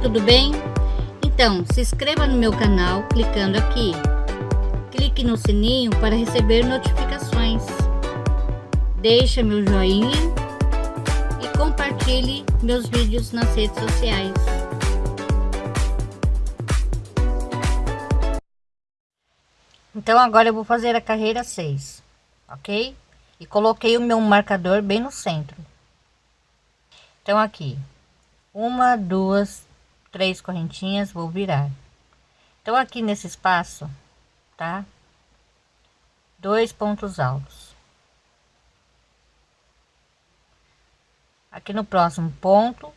tudo bem? Então, se inscreva no meu canal clicando aqui. Clique no sininho para receber notificações. Deixe meu joinha e compartilhe meus vídeos nas redes sociais. Então agora eu vou fazer a carreira 6, ok? E coloquei o meu marcador bem no centro. Então aqui, uma, duas, três correntinhas, vou virar. Então aqui nesse espaço, tá? Dois pontos altos. Aqui no próximo ponto,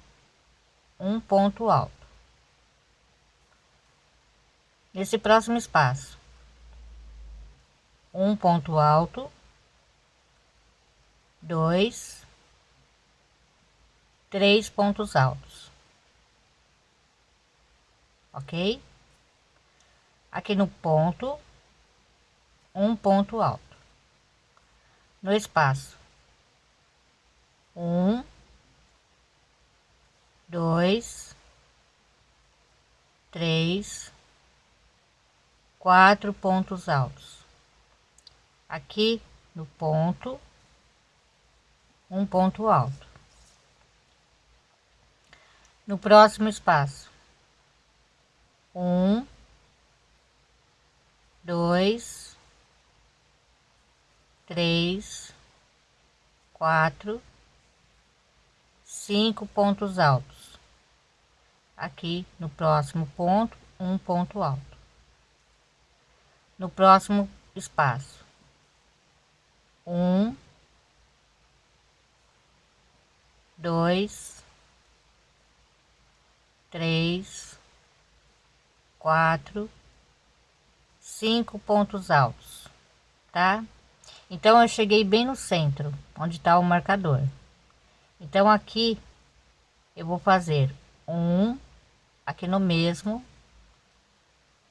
um ponto alto. Nesse próximo espaço, um ponto alto, dois, três pontos altos ok? Aqui no ponto, um ponto alto. No espaço, um, dois, três, quatro pontos altos. Aqui no ponto, um ponto alto. No próximo espaço, um, dois, três, quatro, cinco pontos altos. Aqui no próximo ponto, um ponto alto. No próximo espaço, um, dois, três, quatro, cinco pontos altos, tá? Então eu cheguei bem no centro, onde está o marcador. Então aqui eu vou fazer um aqui no mesmo,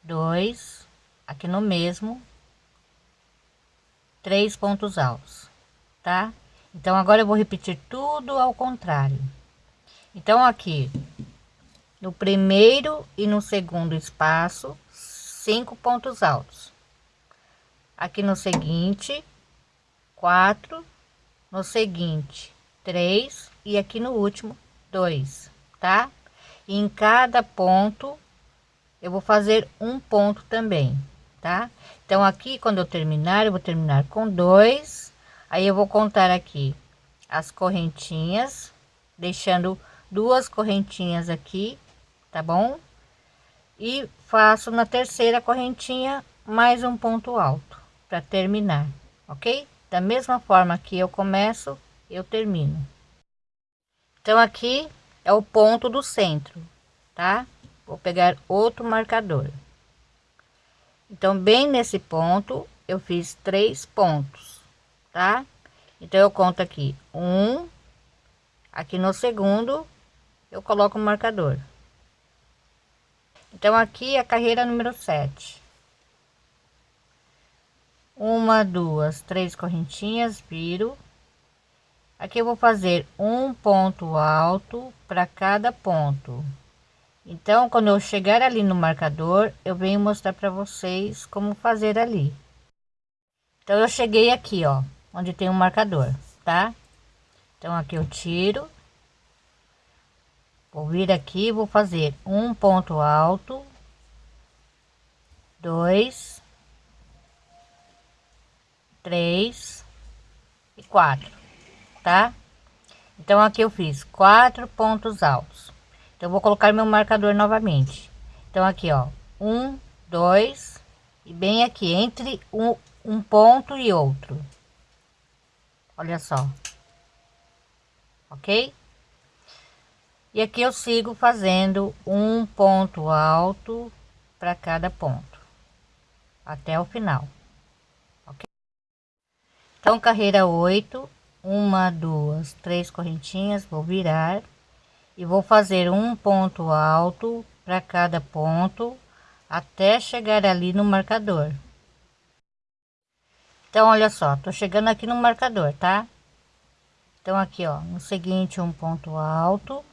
dois aqui no mesmo, três pontos altos, tá? Então agora eu vou repetir tudo ao contrário. Então aqui no primeiro e no segundo espaço, cinco pontos altos. Aqui no seguinte, quatro, no seguinte, três e aqui no último, dois, tá? E em cada ponto eu vou fazer um ponto também, tá? Então aqui quando eu terminar, eu vou terminar com dois, aí eu vou contar aqui as correntinhas, deixando duas correntinhas aqui tá bom? E faço na terceira correntinha mais um ponto alto para terminar, ok? Da mesma forma que eu começo, eu termino. Então aqui é o ponto do centro, tá? Vou pegar outro marcador. Então bem nesse ponto eu fiz três pontos, tá? Então eu conto aqui um, aqui no segundo eu coloco o marcador então, aqui é a carreira número 7. Uma, duas, três correntinhas, viro. Aqui eu vou fazer um ponto alto para cada ponto. Então, quando eu chegar ali no marcador, eu venho mostrar para vocês como fazer ali. Então, eu cheguei aqui, ó, onde tem um marcador, tá? Então, aqui eu tiro vou vir aqui vou fazer um ponto alto dois três e quatro tá? Então aqui eu fiz quatro pontos altos. Então vou colocar meu marcador novamente. Então aqui ó um dois e bem aqui entre um, um ponto e outro. Olha só. Ok e aqui eu sigo fazendo um ponto alto para cada ponto até o final ok? Então carreira 8 uma duas três correntinhas vou virar e vou fazer um ponto alto para cada ponto até chegar ali no marcador. Então olha só tô chegando aqui no marcador tá? Então aqui ó no seguinte um ponto alto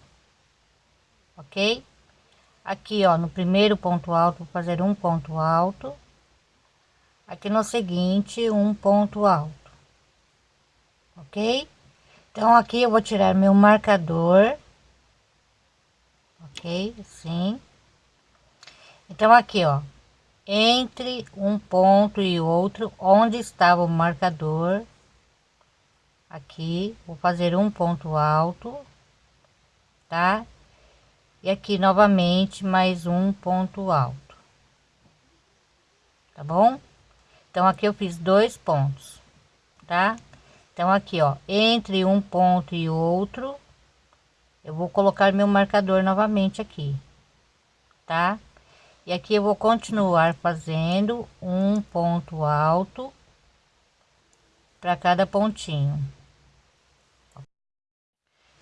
ok? Aqui ó no primeiro ponto alto vou fazer um ponto alto. Aqui no seguinte um ponto alto ok? Então aqui eu vou tirar meu marcador ok? Assim então aqui ó entre um ponto e outro onde estava o marcador aqui vou fazer um ponto alto tá e aqui novamente mais um ponto alto. Tá bom? Então aqui eu fiz dois pontos tá? Então aqui ó entre um ponto e outro eu vou colocar meu marcador novamente aqui tá? E aqui eu vou continuar fazendo um ponto alto para cada pontinho.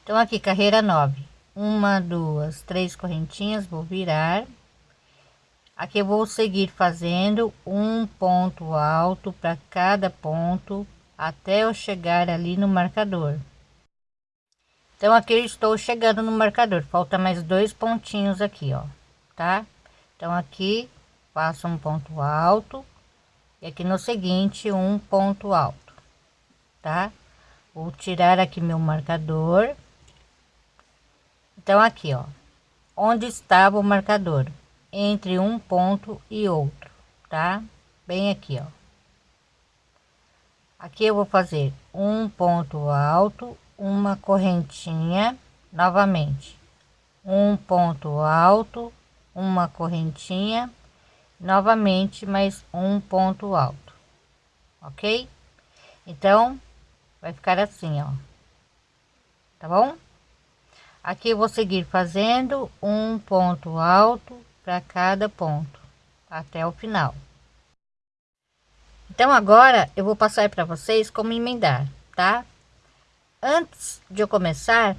Então aqui carreira 9 uma duas três correntinhas vou virar. Aqui eu vou seguir fazendo um ponto alto para cada ponto até eu chegar ali no marcador. Então aqui eu estou chegando no marcador. Falta mais dois pontinhos aqui ó tá? Então aqui faço um ponto alto e aqui no seguinte um ponto alto tá? Vou tirar aqui meu marcador então aqui ó. Onde estava o marcador? Entre um ponto e outro tá? Bem aqui ó. Aqui eu vou fazer um ponto alto uma correntinha novamente. Um ponto alto uma correntinha novamente mais um ponto alto ok? Então vai ficar assim ó. Tá bom aqui vou seguir fazendo um ponto alto para cada ponto até o final então agora eu vou passar para vocês como emendar tá antes de eu começar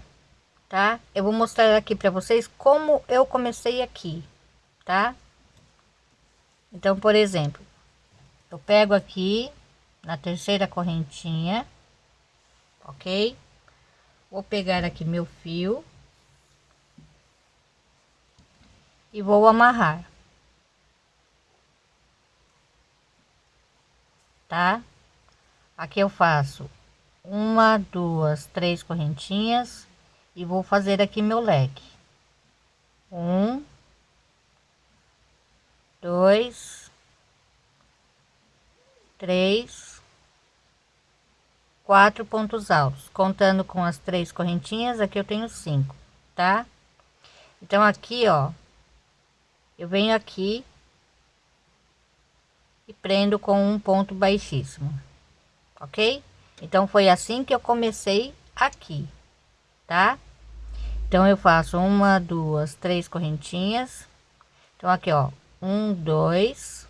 tá? Eu vou mostrar aqui para vocês como eu comecei aqui, tá? Então, por exemplo, eu pego aqui na terceira correntinha, ok? Vou pegar aqui meu fio e vou amarrar, tá? Aqui eu faço uma, duas, três correntinhas e vou fazer aqui meu leque. Um dois três quatro pontos altos. Contando com as três correntinhas aqui eu tenho cinco tá? Então aqui ó eu venho aqui e prendo com um ponto baixíssimo ok? Então foi assim que eu comecei aqui tá? Então eu faço uma duas três correntinhas. Então aqui ó um dois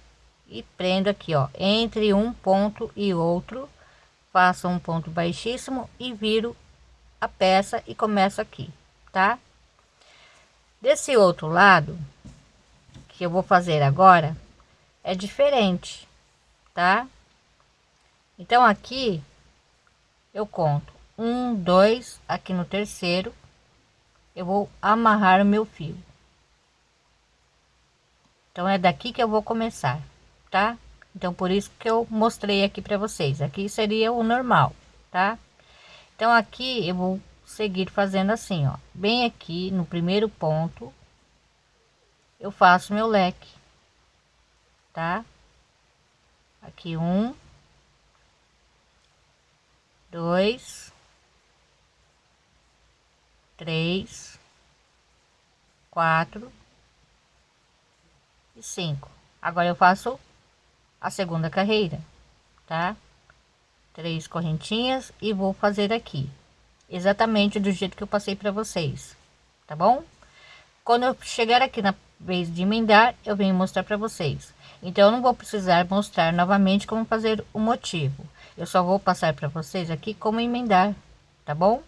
e prendo aqui ó entre um ponto e outro faço um ponto baixíssimo e viro a peça e começo aqui tá? Desse outro lado que eu vou fazer agora é diferente tá? Então aqui eu conto um dois aqui no terceiro eu vou amarrar o meu fio. Então é daqui que eu vou começar tá? Então por isso que eu mostrei aqui para vocês. Aqui seria o normal tá? Então aqui eu vou seguir fazendo assim ó. Bem aqui no primeiro ponto eu faço meu leque tá aqui um dois três, quatro e cinco. Agora eu faço a segunda carreira, tá? Três correntinhas e vou fazer aqui exatamente do jeito que eu passei para vocês, tá bom? Quando eu chegar aqui na vez de emendar, eu venho mostrar para vocês. Então eu não vou precisar mostrar novamente como fazer o motivo. Eu só vou passar para vocês aqui como emendar, tá bom?